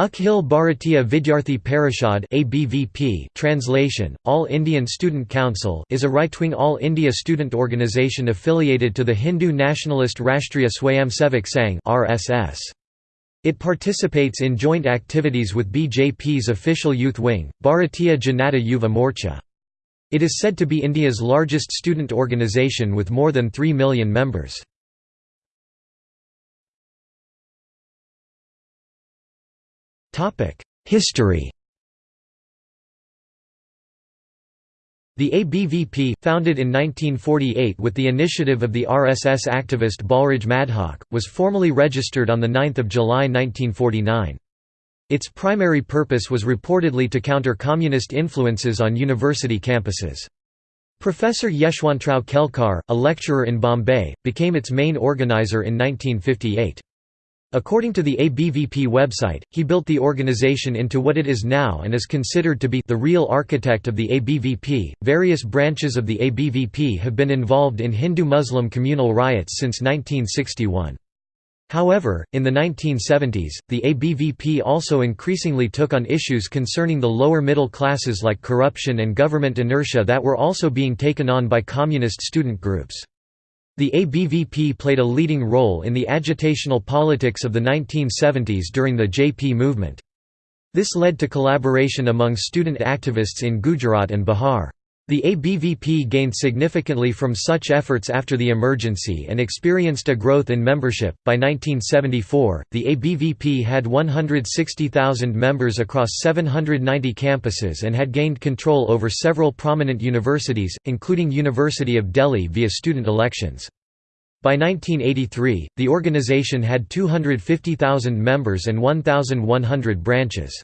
Akhil Bharatiya Vidyarthi Parishad (ABVP) translation All Indian Student Council is a right-wing all India student organisation affiliated to the Hindu nationalist Rashtriya Swayamsevak Sangh (RSS). It participates in joint activities with BJP's official youth wing, Bharatiya Janata Yuva Morcha. It is said to be India's largest student organisation with more than 3 million members. History The ABVP, founded in 1948 with the initiative of the RSS activist Balraj Madhok, was formally registered on 9 July 1949. Its primary purpose was reportedly to counter communist influences on university campuses. Professor Yeshwantrao Kelkar, a lecturer in Bombay, became its main organizer in 1958. According to the ABVP website, he built the organization into what it is now and is considered to be the real architect of the ABVP. Various branches of the ABVP have been involved in Hindu Muslim communal riots since 1961. However, in the 1970s, the ABVP also increasingly took on issues concerning the lower middle classes like corruption and government inertia that were also being taken on by communist student groups. The ABVP played a leading role in the agitational politics of the 1970s during the JP movement. This led to collaboration among student activists in Gujarat and Bihar. The ABVP gained significantly from such efforts after the emergency and experienced a growth in membership. By 1974, the ABVP had 160,000 members across 790 campuses and had gained control over several prominent universities, including University of Delhi via student elections. By 1983, the organization had 250,000 members and 1,100 branches.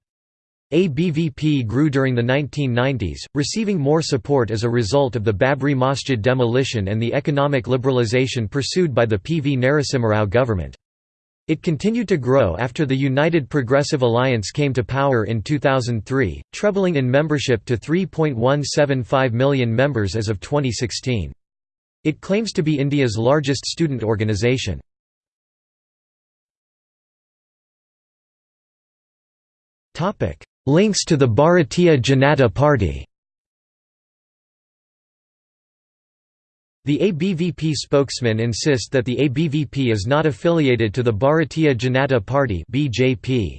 ABVP grew during the 1990s, receiving more support as a result of the Babri Masjid demolition and the economic liberalization pursued by the P. V. Narasimha government. It continued to grow after the United Progressive Alliance came to power in 2003, trebling in membership to 3.175 million members as of 2016. It claims to be India's largest student organisation. Links to the Bharatiya Janata Party The ABVP spokesman insists that the ABVP is not affiliated to the Bharatiya Janata Party (BJP).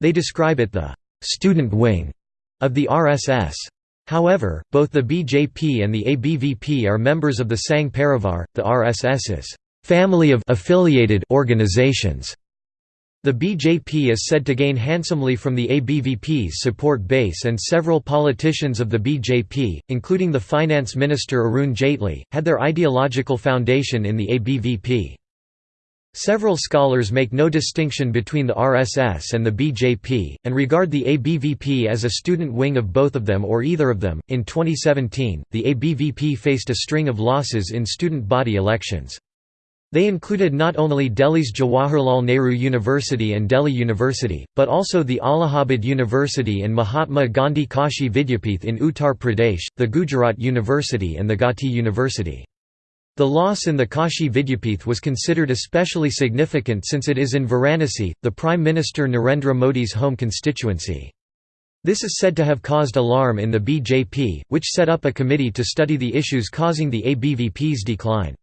They describe it the student wing of the RSS. However, both the BJP and the ABVP are members of the Sangh Parivar, the RSS's family of affiliated organizations. The BJP is said to gain handsomely from the ABVP's support base and several politicians of the BJP, including the finance minister Arun Jaitley, had their ideological foundation in the ABVP. Several scholars make no distinction between the RSS and the BJP, and regard the ABVP as a student wing of both of them or either of them. In 2017, the ABVP faced a string of losses in student body elections. They included not only Delhi's Jawaharlal Nehru University and Delhi University, but also the Allahabad University and Mahatma Gandhi Kashi Vidyapith in Uttar Pradesh, the Gujarat University and the Gauhati University. The loss in the Kashi Vidyapith was considered especially significant since it is in Varanasi, the Prime Minister Narendra Modi's home constituency. This is said to have caused alarm in the BJP, which set up a committee to study the issues causing the ABVP's decline.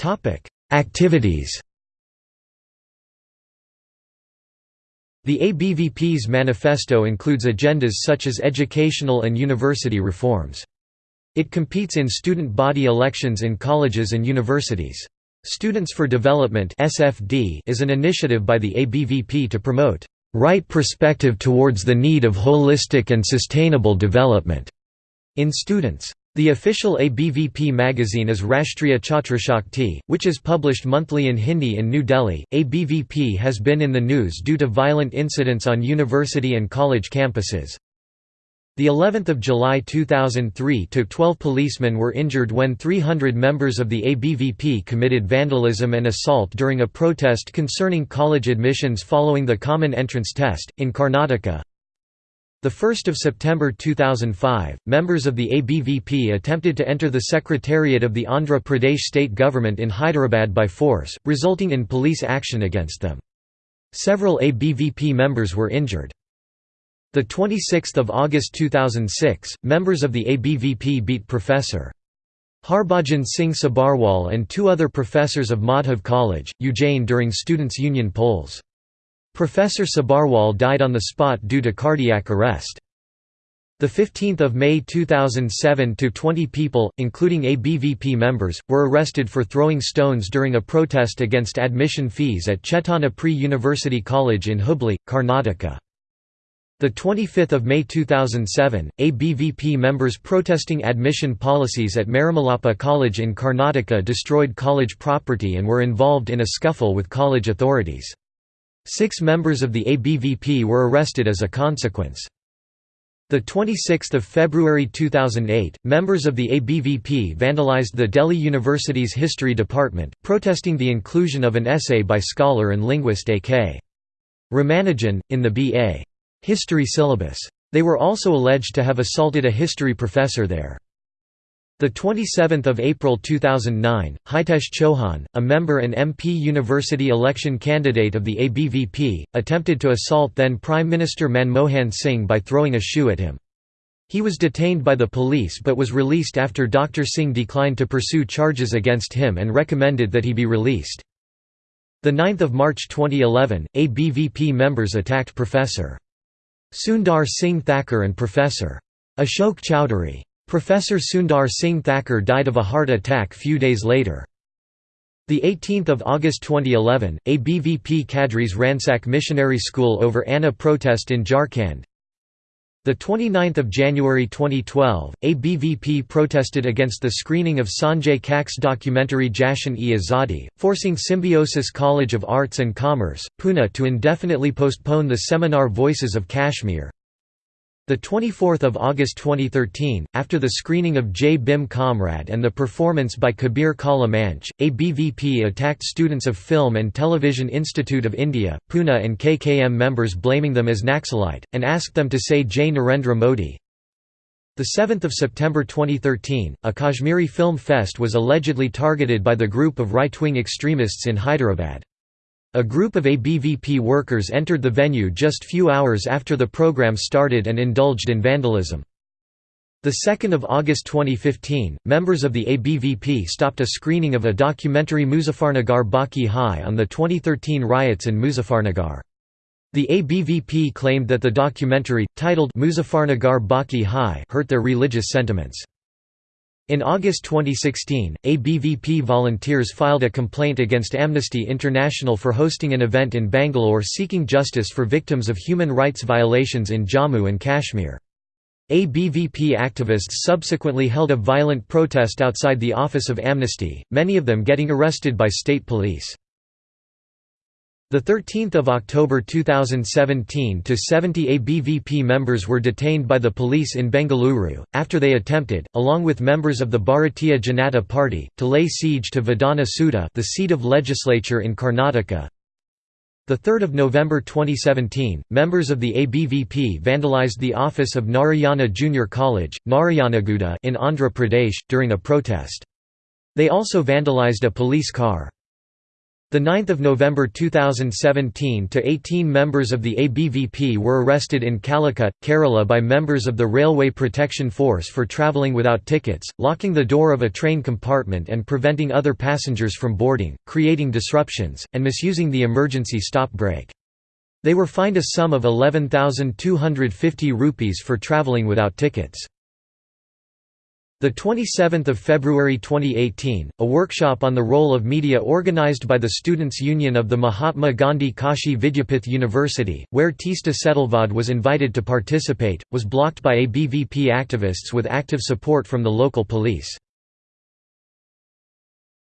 Topic: Activities. The ABVP's manifesto includes agendas such as educational and university reforms. It competes in student body elections in colleges and universities. Students for Development (SFD) is an initiative by the ABVP to promote right perspective towards the need of holistic and sustainable development in students. The official ABVP magazine is Rashtriya Chhatrashakti, which is published monthly in Hindi in New Delhi. ABVP has been in the news due to violent incidents on university and college campuses. The 11th of July 2003 took 12 policemen were injured when 300 members of the ABVP committed vandalism and assault during a protest concerning college admissions following the common entrance test in Karnataka. 1 September 2005, members of the ABVP attempted to enter the secretariat of the Andhra Pradesh state government in Hyderabad by force, resulting in police action against them. Several ABVP members were injured. 26 August 2006, members of the ABVP beat Professor. Harbhajan Singh Sabharwal and two other professors of Madhav College, Ujjain during Students' Union polls. Professor Sabharwal died on the spot due to cardiac arrest. The 15th of May 2007 to 20 people, including ABVP members, were arrested for throwing stones during a protest against admission fees at Chaitanya Pre-University College in Hubli, Karnataka. The 25th of May 2007, ABVP members protesting admission policies at Marimalappa College in Karnataka destroyed college property and were involved in a scuffle with college authorities. Six members of the ABVP were arrested as a consequence. The 26th of February 2008, members of the ABVP vandalized the Delhi University's History Department, protesting the inclusion of an essay by scholar and linguist A.K. Ramanujan, in the B.A. History syllabus. They were also alleged to have assaulted a history professor there. The 27th of April 2009, Hitesh Chauhan, a member and MP University election candidate of the ABVP, attempted to assault then Prime Minister Manmohan Singh by throwing a shoe at him. He was detained by the police but was released after Dr. Singh declined to pursue charges against him and recommended that he be released. The 9th of March 2011, ABVP members attacked Professor. Sundar Singh Thakur and Professor. Ashok Chowdhury. Professor Sundar Singh Thakur died of a heart attack few days later. 18 August 2011, ABVP cadres ransack missionary school over Anna protest in Jharkhand. 29 January 2012, ABVP protested against the screening of Sanjay Kak's documentary Jashan-e Azadi, forcing Symbiosis College of Arts and Commerce, Pune to indefinitely postpone the seminar Voices of Kashmir. The 24th of August 2013, after the screening of Jai Bhim Comrade and the performance by Kabir Kala Manch, ABVP attacked students of Film and Television Institute of India, Pune and KKM members blaming them as Naxalite, and asked them to say Jai Narendra Modi. 7 September 2013, a Kashmiri Film Fest was allegedly targeted by the group of right-wing extremists in Hyderabad. A group of ABVP workers entered the venue just few hours after the program started and indulged in vandalism. 2 August 2015, members of the ABVP stopped a screening of a documentary Muzaffarnagar Baki Hai on the 2013 riots in Muzaffarnagar. The ABVP claimed that the documentary, titled Muzaffarnagar Baki Hai hurt their religious sentiments. In August 2016, ABVP volunteers filed a complaint against Amnesty International for hosting an event in Bangalore seeking justice for victims of human rights violations in Jammu and Kashmir. ABVP activists subsequently held a violent protest outside the office of Amnesty, many of them getting arrested by state police. The 13th of October 2017 to 70 ABVP members were detained by the police in Bengaluru after they attempted along with members of the Bharatiya Janata Party to lay siege to Vidhana Soudha, the seat of legislature in Karnataka. The 3rd of November 2017, members of the ABVP vandalized the office of Narayana Junior College, Narayanaguda in Andhra Pradesh during a protest. They also vandalized a police car. The 9th of November 2017 to 18 members of the ABVP were arrested in Calicut, Kerala by members of the Railway Protection Force for travelling without tickets, locking the door of a train compartment and preventing other passengers from boarding, creating disruptions, and misusing the emergency stop brake. They were fined a sum of 11,250 rupees for travelling without tickets. The 27th of February 2018, a workshop on the role of media organized by the Students' Union of the Mahatma Gandhi Kashi Vidyapith University, where Teesta Setalvad was invited to participate, was blocked by ABVP activists with active support from the local police.